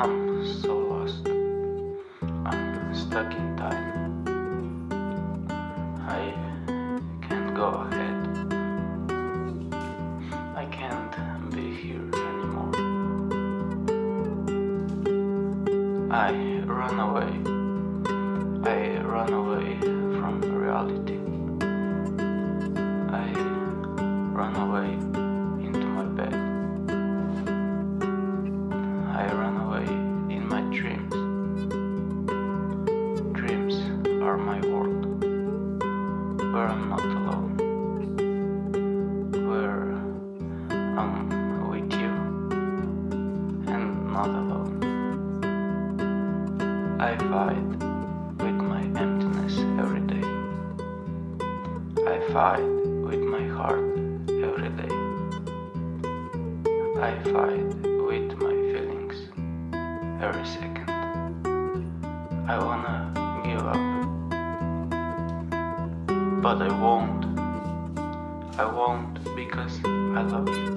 I'm so lost. I'm stuck in time. I can't go ahead. I can't be here anymore. I run away. Not alone. I fight with my emptiness every day. I fight with my heart every day. I fight with my feelings every second. I wanna give up, but I won't. I won't because I love you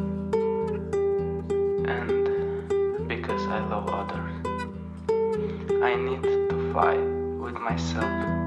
and I love others. I need to fight with myself